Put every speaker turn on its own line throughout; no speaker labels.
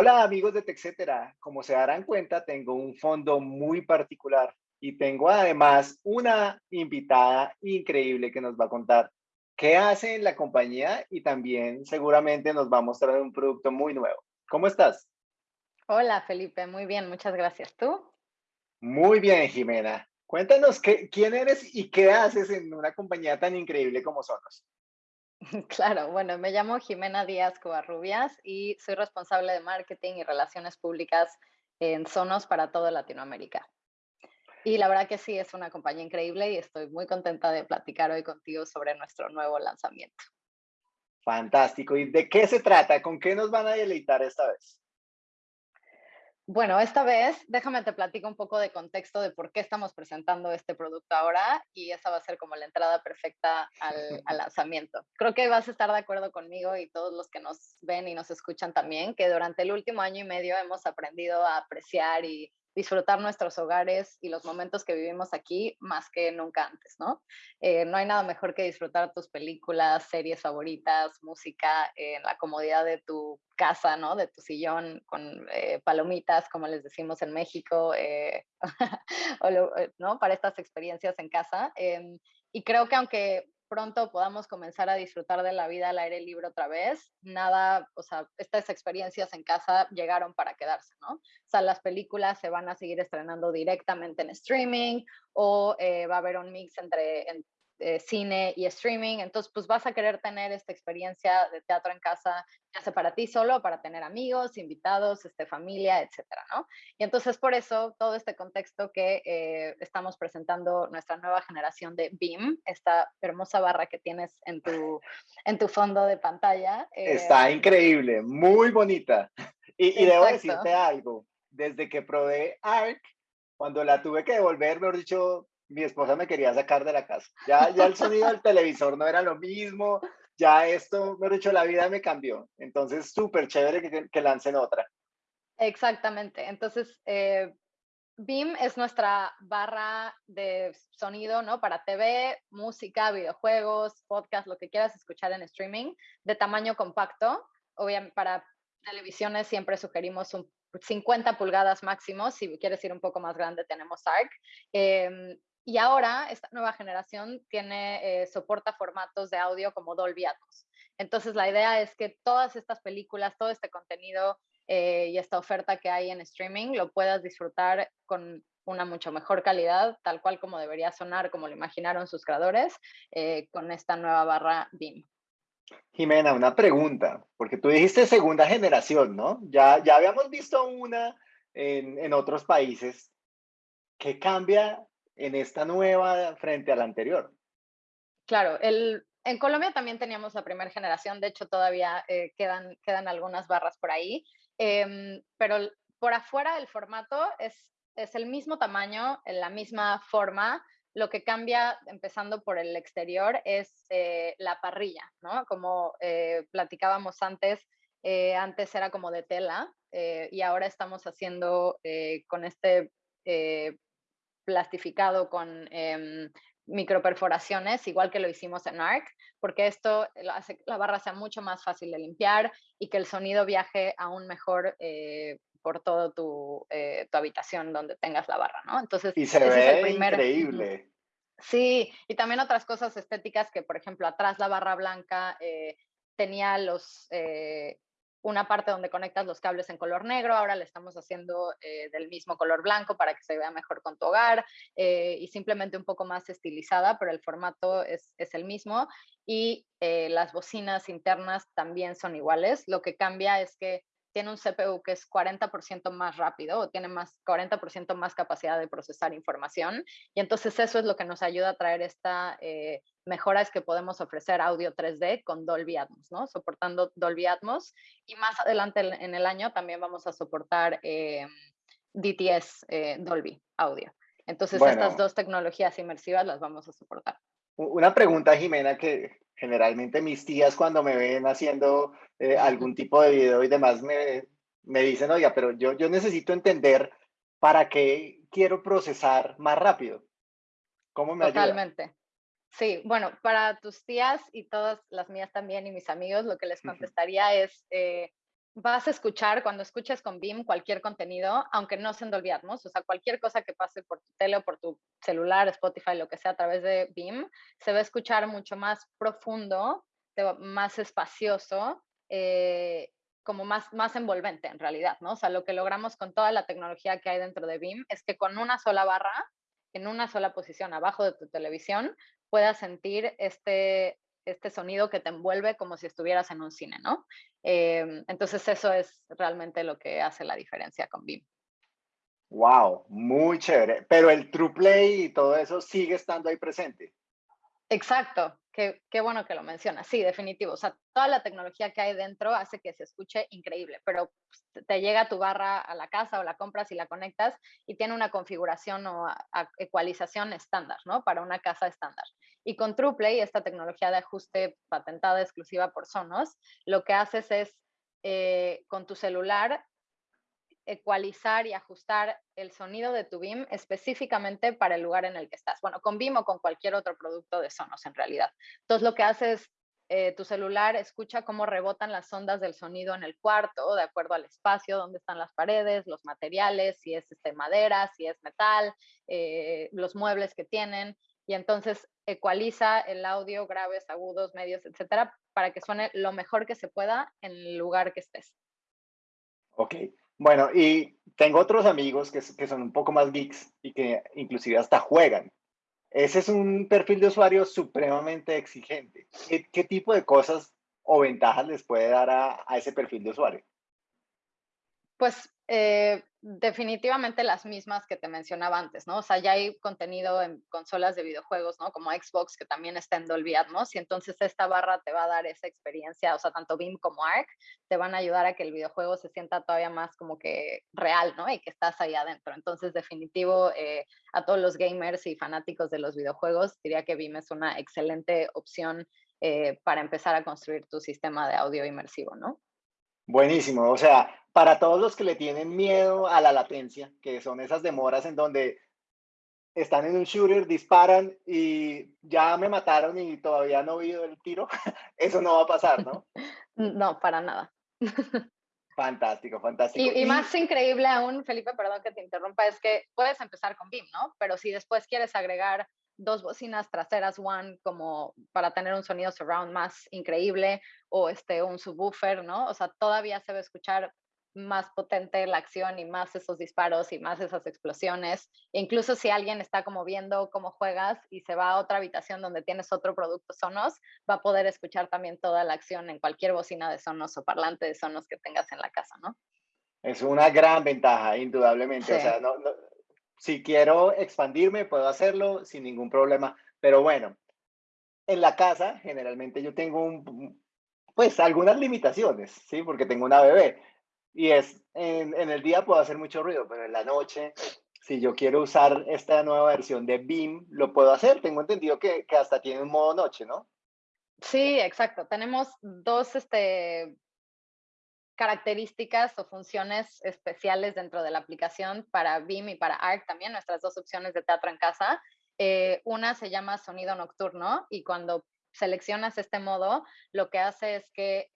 Hola amigos de TechCetera, como se darán cuenta tengo un fondo muy particular y tengo además una invitada increíble que nos va a contar qué hace en la compañía y también seguramente nos va a mostrar un producto muy nuevo. ¿Cómo estás?
Hola Felipe, muy bien, muchas gracias. ¿Tú?
Muy bien, Jimena. Cuéntanos qué, quién eres y qué haces en una compañía tan increíble como Sonos.
Claro, bueno, me llamo Jimena Díaz Covarrubias y soy responsable de marketing y relaciones públicas en Sonos para toda Latinoamérica. Y la verdad que sí, es una compañía increíble y estoy muy contenta de platicar hoy contigo sobre nuestro nuevo lanzamiento.
Fantástico. ¿Y de qué se trata? ¿Con qué nos van a deleitar esta vez?
Bueno, esta vez déjame te platico un poco de contexto de por qué estamos presentando este producto ahora y esa va a ser como la entrada perfecta al, al, lanzamiento. Creo que vas a estar de acuerdo conmigo y todos los que nos ven y nos escuchan también, que durante el último año y medio hemos aprendido a apreciar y disfrutar nuestros hogares y los momentos que vivimos aquí más que nunca antes, ¿no? Eh, no hay nada mejor que disfrutar tus películas, series favoritas, música en la comodidad de tu casa, ¿no? De tu sillón con eh, palomitas, como les decimos en México, eh, ¿no? Para estas experiencias en casa. Em, y creo que aunque pronto podamos comenzar a disfrutar de la vida al aire libre otra vez, nada, o sea, estas experiencias en casa llegaron para quedarse, ¿no? O sea, las películas se van a seguir estrenando directamente en streaming o eh, va a haber un mix entre, eh, cine y streaming, entonces pues vas a querer tener esta experiencia de teatro en casa, ya sea para ti solo, para tener amigos, invitados, este, familia, etcétera, ¿no? Y entonces por eso todo este contexto que eh, estamos presentando nuestra nueva generación de Beam, esta hermosa barra que tienes en tu, en tu fondo de pantalla.
Está eh, increíble, muy bonita. Y, y debo decirte algo, desde que probé ARC, cuando la tuve que devolver, mejor dicho, mi esposa me quería sacar de la casa. Ya, ya el sonido del televisor no era lo mismo, ya esto, me dicho, la vida me cambió. Entonces, súper chévere que, que, lancen otra.
Exactamente. Entonces, eh, BIM es nuestra barra de sonido, ¿no? Para TV, música, videojuegos, podcast, lo que quieras escuchar en streaming, de tamaño compacto. Obviamente, para televisiones siempre sugerimos un 50 pulgadas máximo. Si quieres ir un poco más grande, tenemos ARC. Eh, y ahora esta nueva generación tiene, eh, soporta formatos de audio como Dolby Atmos. Entonces la idea es que todas estas películas, todo este contenido eh, y esta oferta que hay en streaming lo puedas disfrutar con una mucho mejor calidad, tal cual como debería sonar, como lo imaginaron sus creadores, eh, con esta nueva barra BIM.
Jimena, una pregunta, porque tú dijiste segunda generación, ¿no? Ya, ya habíamos visto una en, en otros países. ¿Qué cambia en esta nueva frente a la anterior?
Claro, el, en Colombia también teníamos la primera generación, de hecho todavía eh, quedan, quedan algunas barras por ahí, eh, pero por afuera el formato es, es el mismo tamaño, en la misma forma, lo que cambia, empezando por el exterior, es eh, la parrilla, ¿no? Como eh, platicábamos antes, antes era como de tela y ahora estamos haciendo con este plastificado con eh, microperforaciones, igual que lo hicimos en ARC, porque esto hace que la barra sea mucho más fácil de limpiar y que el sonido viaje aún mejor eh, por toda tu, eh, tu, habitación donde tengas la barra, ¿no?
Entonces, y se ve es el primer... increíble.
Sí, y también otras cosas estéticas que, por ejemplo, atrás la barra blanca eh, tenía los, eh, una parte donde conectas los cables en color negro, ahora le estamos haciendo eh, del mismo color blanco para que se vea mejor con tu hogar eh, y simplemente un poco más estilizada, pero el formato es, es el mismo y eh, las bocinas internas también son iguales. Lo que cambia es que tiene un CPU que es 40% más rápido o tiene más 40% más capacidad de procesar información. Y entonces eso es lo que nos ayuda a traer esta eh, mejora, es que podemos ofrecer audio 3D con Dolby Atmos, ¿no? Soportando Dolby Atmos. Y más adelante en el año también vamos a soportar eh, DTS eh, Dolby Audio. Entonces estas dos tecnologías inmersivas las vamos a soportar.
Una pregunta, Jimena, que generalmente mis tías cuando me ven haciendo eh, algún tipo de video y demás me, me dicen, oiga, pero yo, yo necesito entender para qué quiero procesar más rápido. ¿Cómo me
Totalmente. Sí, bueno, para tus tías y todas las mías también y mis amigos, lo que les contestaría es, eh, vas a escuchar, cuando escuches con BIM cualquier contenido, aunque no se Dolby o sea, cualquier cosa que pase por tu tele o por tu celular, Spotify, lo que sea, a través de BIM, se va a escuchar mucho más profundo, más espacioso, eh, como más, más envolvente en realidad, ¿no? O sea, lo que logramos con toda la tecnología que hay dentro de BIM es que con una sola barra, en una sola posición abajo de tu televisión, puedas sentir este, este sonido que te envuelve como si estuvieras en un cine, ¿no? Em, entonces eso es realmente lo que hace la diferencia con BIM.
Wow, muy chévere. Pero el True Play y todo eso sigue estando ahí presente.
Exacto, qué, bueno que lo mencionas. Sí, definitivo. O sea, toda la tecnología que hay dentro hace que se escuche increíble, pero pues, te llega tu barra a la casa o la compras y la conectas y tiene una configuración o ecualización estándar, ¿no? Para una casa estándar. Y con TruePlay, esta tecnología de ajuste patentada exclusiva por Sonos, lo que haces es eh, con tu celular ecualizar y ajustar el sonido de tu BIM específicamente para el lugar en el que estás. Bueno, con BIM o con cualquier otro producto de Sonos en realidad. Entonces lo que haces es eh, tu celular escucha cómo rebotan las ondas del sonido en el cuarto, de acuerdo al espacio, dónde están las paredes, los materiales, si es este, madera, si es metal, eh, los muebles que tienen, y entonces ecualiza el audio, graves, agudos, medios, etcétera, para que suene lo mejor que se pueda en el lugar que estés.
Ok, bueno, y tengo otros amigos que, son un poco más geeks y que inclusive hasta juegan. Ese es un perfil de usuario supremamente exigente. ¿Qué, tipo de cosas o ventajas les puede dar a, ese perfil de usuario?
Pues eh, definitivamente las mismas que te mencionaba antes, ¿no? O sea, ya hay contenido en consolas de videojuegos, ¿no? Como Xbox, que también está en Dolby Atmos, y entonces esta barra te va a dar esa experiencia, o sea, tanto BIM como ARC te van a ayudar a que el videojuego se sienta todavía más como que real, ¿no? Y que estás ahí adentro. Entonces, definitivo, eh, a todos los gamers y fanáticos de los videojuegos, diría que BIM es una excelente opción eh, para empezar a construir tu sistema de audio inmersivo, ¿no?
Buenísimo, o sea, para todos los que le tienen miedo a la latencia, que son esas demoras en donde están en un shooter, disparan y ya me mataron y todavía no he oído el tiro, eso no va a pasar, ¿no?
No, para nada.
Fantástico, fantástico.
Y, y, más increíble aún, Felipe, perdón que te interrumpa, es que puedes empezar con BIM, ¿no? Pero si después quieres agregar dos bocinas traseras One como para tener un sonido surround más increíble o este un subwoofer, ¿no? O sea, todavía se va a escuchar más potente la acción y más esos disparos y más esas explosiones. E incluso si alguien está como viendo cómo juegas y se va a otra habitación donde tienes otro producto Sonos, va a poder escuchar también toda la acción en cualquier bocina de Sonos o parlante de Sonos que tengas en la casa, ¿no?
Es una gran ventaja, indudablemente. O sea, no, si quiero expandirme, puedo hacerlo sin ningún problema. Pero bueno, en la casa generalmente yo tengo un, pues algunas limitaciones, ¿sí? Porque tengo una bebé. Y es, en, el día puedo hacer mucho ruido, pero en la noche, si yo quiero usar esta nueva versión de BIM, lo puedo hacer. Tengo entendido que, que hasta tiene un modo noche, ¿no?
Sí, exacto. Tenemos dos este, características o funciones especiales dentro de la aplicación para BIM y para ARC también, nuestras dos opciones de teatro en casa. Eh, una se llama sonido nocturno y cuando seleccionas este modo, lo que hace es que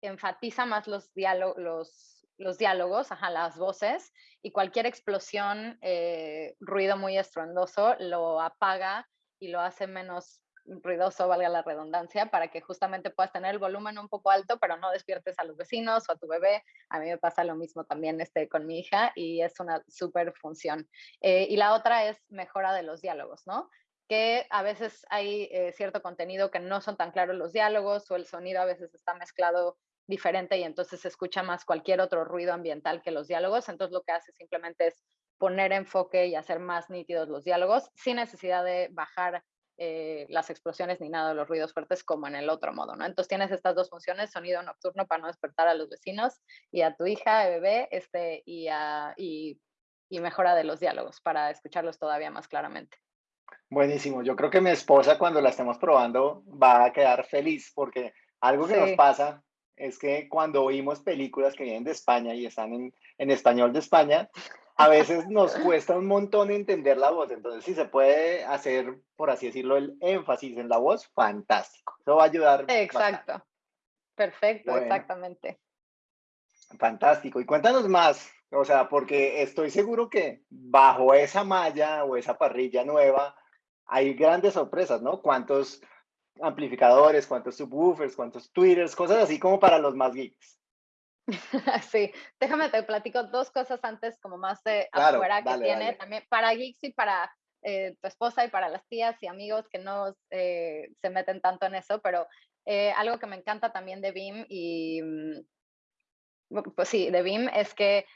enfatiza más los, diálogos, los diálogos, ajá, las voces, y cualquier explosión, eh, ruido muy estruendoso, lo apaga y lo hace menos ruidoso, valga la redundancia, para que justamente puedas tener el volumen un poco alto, pero no despiertes a los vecinos o a tu bebé. A mí me pasa lo mismo también este, con mi hija y es una súper función. Eh, y la otra es mejora de los diálogos, ¿no? que a veces hay eh, cierto contenido que no son tan claros los diálogos o el sonido a veces está mezclado diferente y entonces se escucha más cualquier otro ruido ambiental que los diálogos. Entonces lo que hace simplemente es poner enfoque y hacer más nítidos los diálogos sin necesidad de bajar eh, las explosiones ni nada de los ruidos fuertes como en el otro modo, ¿no? Entonces tienes estas dos funciones, sonido nocturno para no despertar a los vecinos y a tu hija, bebé, este, y, y, y mejora de los diálogos para escucharlos todavía más claramente.
Buenísimo. Yo creo que mi esposa cuando la estemos probando va a quedar feliz porque algo que nos pasa es que cuando oímos películas que vienen de España y están en, en español de España, a veces nos cuesta un montón entender la voz. Entonces, si se puede hacer, por así decirlo, el énfasis en la voz, fantástico. Eso va a ayudar.
Exacto. Perfecto, exactamente.
Fantástico. Y cuéntanos más, o sea, porque estoy seguro que bajo esa malla o esa parrilla nueva hay grandes sorpresas, ¿no? ¿Cuántos amplificadores, cuántos subwoofers, cuántos tweeters, cosas así como para los más geeks?
Sí, déjame te platico dos cosas antes como más de afuera que tiene también para geeks y para eh, tu esposa y para las tías y amigos que no eh, se meten tanto en eso, pero eh, algo que me encanta también de BIM y, mm, pues sí, de BIM es que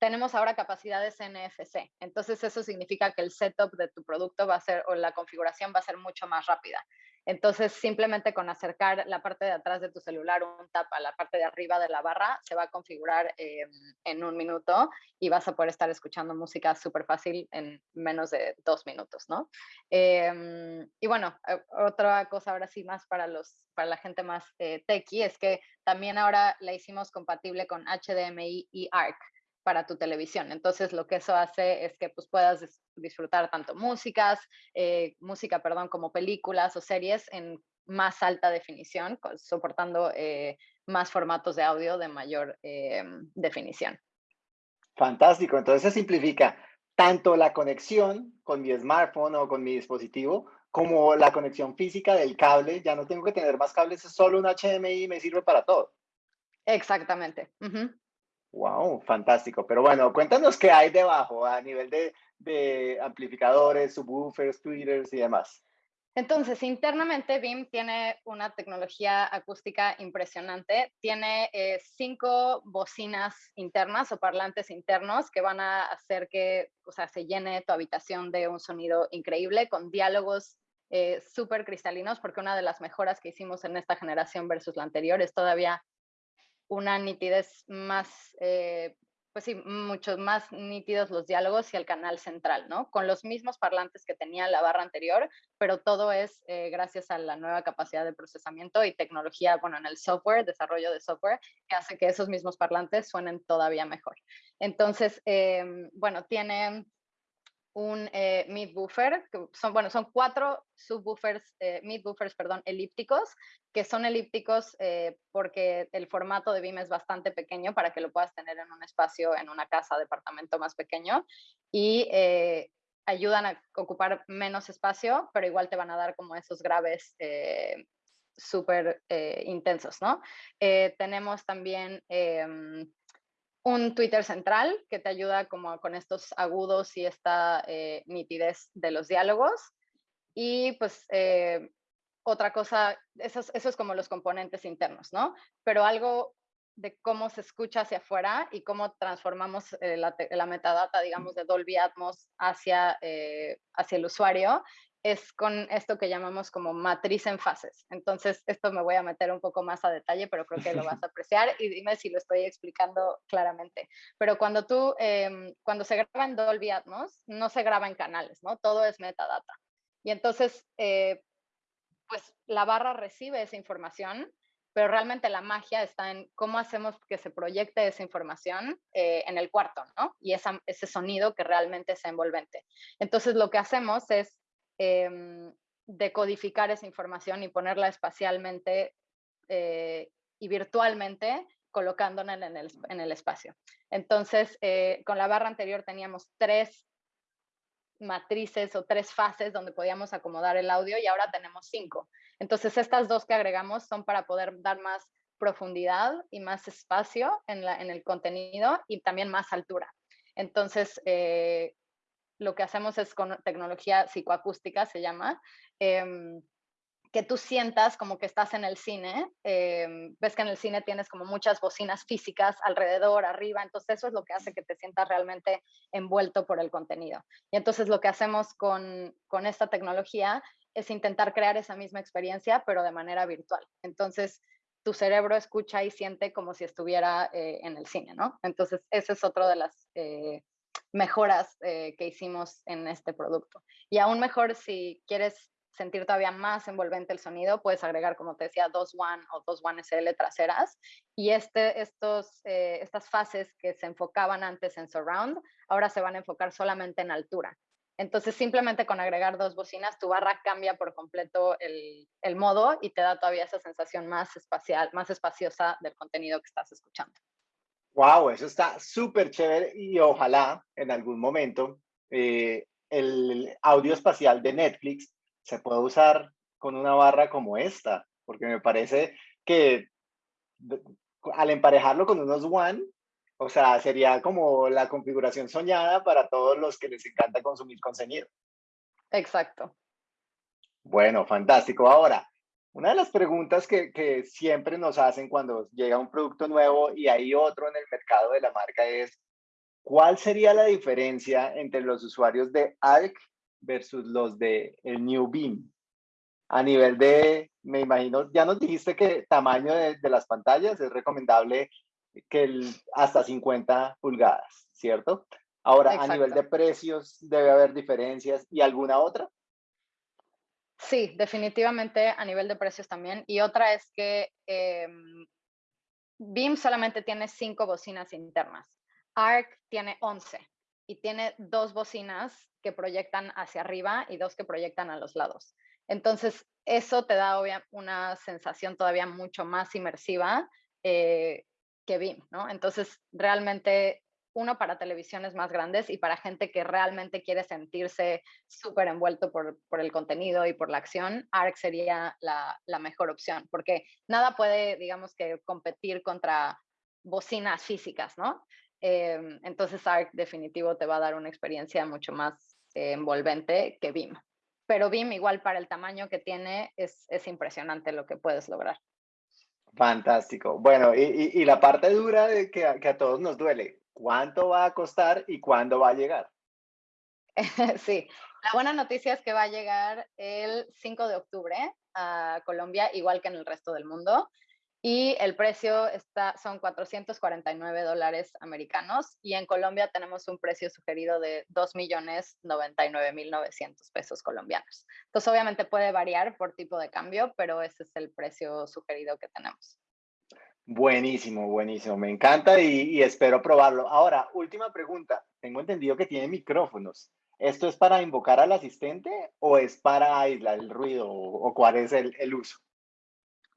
tenemos ahora capacidades NFC. Entonces eso significa que el setup de tu producto va a ser o la configuración va a ser mucho más rápida. Entonces, simplemente con acercar la parte de atrás de tu celular, un tap a la parte de arriba de la barra, se va a configurar em, en un minuto y vas a poder estar escuchando música súper fácil en menos de dos minutos, ¿no? Em, y bueno, eh, otra cosa ahora sí más para, los, para la gente más eh, techie es que también ahora la hicimos compatible con HDMI y ARC para tu televisión. Entonces, lo que eso hace es que pues, puedas disfrutar tanto músicas, eh, música, perdón, como películas o series en más alta definición, soportando eh, más formatos de audio de mayor eh, definición.
Fantástico. Entonces, se simplifica tanto la conexión con mi smartphone o con mi dispositivo, como la conexión física del cable. Ya no tengo que tener más cables, es solo un HDMI y me sirve para todo.
Exactamente.
Wow, fantástico. Pero bueno, cuéntanos qué hay debajo a nivel de, amplificadores, subwoofers, tweeters y demás.
Entonces, internamente BIM tiene una tecnología acústica impresionante. Tiene eh, cinco bocinas internas o parlantes internos que van a hacer que o sea, se llene tu habitación de un sonido increíble con diálogos eh, súper cristalinos, porque una de las mejoras que hicimos en esta generación versus la anterior es todavía una nitidez más, eh, pues sí, muchos más nítidos los diálogos y el canal central, ¿no? Con los mismos parlantes que tenía la barra anterior, pero todo es eh, gracias a la nueva capacidad de procesamiento y tecnología, bueno, en el software, desarrollo de software, que hace que esos mismos parlantes suenen todavía mejor. Entonces, em, bueno, tiene un eh, mid buffer, que son, bueno, son cuatro subwoofers, eh, mid buffers, perdón, elípticos, que son elípticos eh, porque el formato de BIM es bastante pequeño para que lo puedas tener en un espacio, en una casa, departamento más pequeño, y eh, ayudan a ocupar menos espacio, pero igual te van a dar como esos graves súper intensos, ¿no? tenemos también em, un Twitter central que te ayuda como con estos agudos y esta eh, nitidez de los diálogos. Y pues eh, otra cosa, esos, esos como los componentes internos, ¿no? Pero algo de cómo se escucha hacia afuera y cómo transformamos eh, la, la, metadata, digamos, de Dolby Atmos hacia, hacia el usuario, es con esto que llamamos como matriz en fases. Entonces, esto me voy a meter un poco más a detalle, pero creo que lo vas a apreciar y dime si lo estoy explicando claramente. Pero cuando tú, em, cuando se graba en Dolby Atmos, no se graba en canales, ¿no? Todo es metadata. Y entonces, eh, pues la barra recibe esa información, pero realmente la magia está en cómo hacemos que se proyecte esa información eh, en el cuarto, ¿no? Y ese sonido que realmente sea envolvente. Entonces, lo que hacemos es eh, decodificar esa información y ponerla espacialmente eh, y virtualmente colocándola en el, en el espacio. Entonces, eh, con la barra anterior teníamos tres matrices o tres fases donde podíamos acomodar el audio y ahora tenemos cinco. Entonces, estas dos que agregamos son para poder dar más profundidad y más espacio en, la, en el contenido y también más altura. Entonces, eh, lo que hacemos es con tecnología psicoacústica, se llama, em, que tú sientas como que estás en el cine. Em, ves que en el cine tienes como muchas bocinas físicas alrededor, arriba, entonces eso es lo que hace que te sientas realmente envuelto por el contenido. Y entonces lo que hacemos con, con esta tecnología es intentar crear esa misma experiencia, pero de manera virtual. Entonces, tu cerebro escucha y siente como si estuviera eh, en el cine, ¿no? Entonces, ese es otro de las eh, mejoras eh, que hicimos en este producto. Y aún mejor, si quieres sentir todavía más envolvente el sonido, puedes agregar, como te decía, dos One o dos One SL traseras. Y este, estos, eh, estas fases que se enfocaban antes en surround, ahora se van a enfocar solamente en altura. Entonces, simplemente con agregar dos bocinas, tu barra cambia por completo el, el modo y te da todavía esa sensación más espacial, más espaciosa del contenido que estás escuchando.
Wow, eso está súper chévere y ojalá en algún momento eh, el audio espacial de Netflix se pueda usar con una barra como esta, porque me parece que al emparejarlo con unos One, o sea, sería como la configuración soñada para todos los que les encanta consumir contenido.
Exacto.
Bueno, fantástico. Ahora, una de las preguntas que, que, siempre nos hacen cuando llega un producto nuevo y hay otro en el mercado de la marca es, ¿cuál sería la diferencia entre los usuarios de ARC versus los de el New Beam? A nivel de, me imagino, ya nos dijiste que tamaño de, de las pantallas es recomendable que el, hasta 50 pulgadas, ¿cierto? Ahora, a nivel de precios, debe haber diferencias y alguna otra.
Sí, definitivamente a nivel de precios también. Y otra es que eh, BIM solamente tiene cinco bocinas internas. ARC tiene 11 y tiene dos bocinas que proyectan hacia arriba y dos que proyectan a los lados. Entonces, eso te da una sensación todavía mucho más inmersiva eh, que BIM, ¿no? Entonces, realmente uno para televisiones más grandes y para gente que realmente quiere sentirse súper envuelto por, el contenido y por la acción, ARC sería la, mejor opción, porque nada puede, digamos que, competir contra bocinas físicas, ¿no? Em, entonces ARC definitivo te va a dar una experiencia mucho más envolvente que BIM. Pero BIM igual para el tamaño que tiene es, impresionante lo que puedes lograr.
Fantástico. Bueno, y, la parte dura de que a todos nos duele, cuánto va a costar y cuándo va a llegar.
Sí, la buena noticia es que va a llegar el 5 de octubre a Colombia, igual que en el resto del mundo. Y el precio está, son 449 dólares americanos y en Colombia tenemos un precio sugerido de 2.099.900 pesos colombianos. Entonces, obviamente puede variar por tipo de cambio, pero ese es el precio sugerido que tenemos.
Buenísimo, buenísimo. Me encanta y, espero probarlo. Ahora, última pregunta. Tengo entendido que tiene micrófonos. ¿Esto es para invocar al asistente o es para aislar el ruido o, cuál es el, el, uso?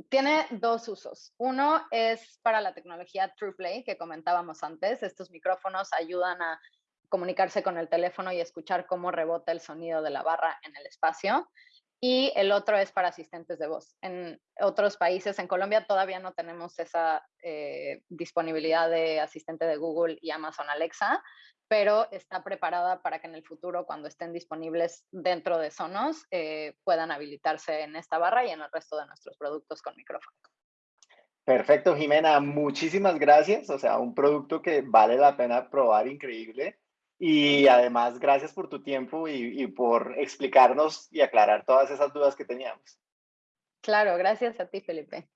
Tiene dos usos. Uno es para la tecnología TruePlay que comentábamos antes. Estos micrófonos ayudan a comunicarse con el teléfono y escuchar cómo rebota el sonido de la barra en el espacio y el otro es para asistentes de voz. En otros países, en Colombia todavía no tenemos esa eh, disponibilidad de asistente de Google y Amazon Alexa, pero está preparada para que en el futuro, cuando estén disponibles dentro de Sonos, eh, puedan habilitarse en esta barra y en el resto de nuestros productos con micrófono.
Perfecto, Jimena, muchísimas gracias. O sea, un producto que vale la pena probar, increíble. Y además, gracias por tu tiempo y, por explicarnos y aclarar todas esas dudas que teníamos.
Claro, gracias a ti, Felipe.